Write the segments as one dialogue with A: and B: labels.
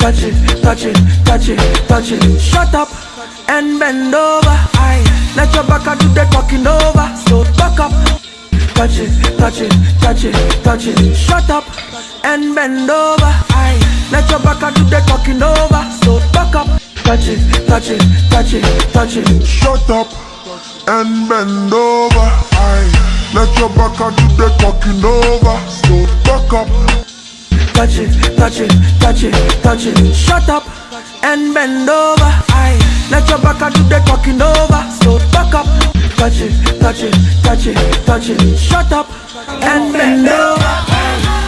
A: touch it, touch it, touch it, touch it. Shut up and bend over. Aye, let your back do the talking over. So back up, touch it, touch it, touch it, touch it. Shut up and bend over. Aye, let your back do the talking over. So back up, touch it, touch it, touch it, touch it.
B: Shut up and bend over. Aye. Let your back do the talking over. So back up.
A: Touch it, touch it, touch it, touch it. Shut up and bend over. Aye, let your back do the talking over. So back up, touch it, touch it, touch it, touch it. Shut up and bend over.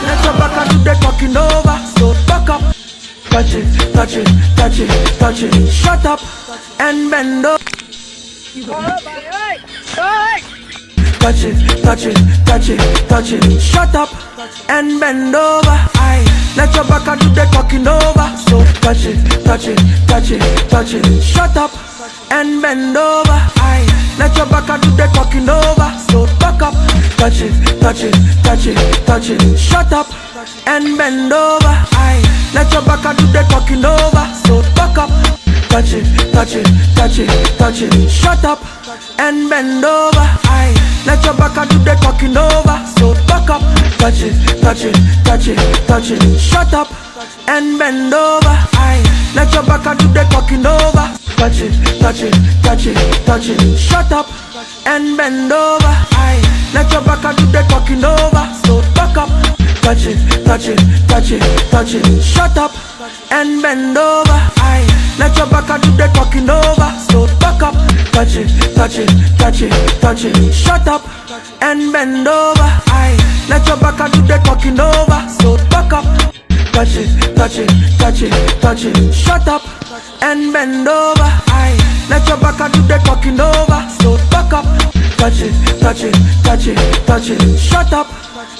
A: Let your back do the talking over. So back up, touch it, touch it, touch it, touch it. Shut up and bend over. Touch it, touch it, touch it, touch it. Shut up and bend over. Aye, let your back do the talking over. So touch it, touch it, touch it, touch it. Shut up and bend over. Aye, let your back do the talking over. So back up, touch it, touch it, touch it, touch it. Shut up and bend over. Aye, let your back do the talking over. So back up. Touch it, touch it, touch it, touch it. Shut up and bend over. Aye, let your back do the talking over. Touch it, touch it, touch it, touch it. Shut up and bend over. Aye, let your back do the talking over. Touch it, touch it, touch it, touch it. Shut up and bend over. Aye, let your back do the talking over. So back up. Touch it, touch it, touch it, touch it. Shut up and bend over. Aye, let your back do the talking over. So back up. Touch it, touch it, touch it, touch it. Shut up and bend over. Let your back do the talking over. So back up. Touch it, touch it, touch it, touch it. Shut up and bend over. Aye, let your back do the talking over. So back up. Touch it, touch it, touch it, touch it. Shut up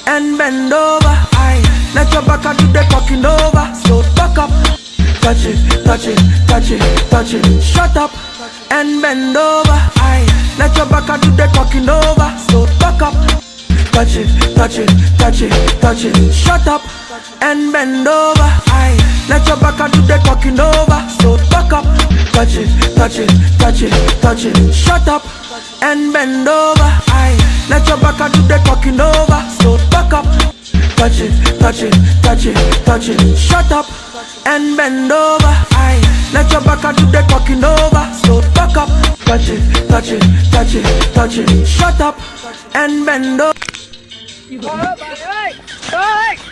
A: and bend over. Aye, let your back do the talking over. So back up. Touch it, touch it, touch it, touch it. Shut up and bend over. Aye, let your back do the talking over. So back up. Touch it, touch it, touch it, touch it. Shut up and bend over. Aye, let your back do the talking over. So back up. Touch it, touch it, touch it, touch it. Shut up and bend over. Aye, let your back do the talking over. So back up. Touch it, touch it, touch it, touch it. Shut up and bend over. Aye, let your back do the talking over. So back up. Touch it, touch it, touch it, touch it. Shut up and bend over. બધું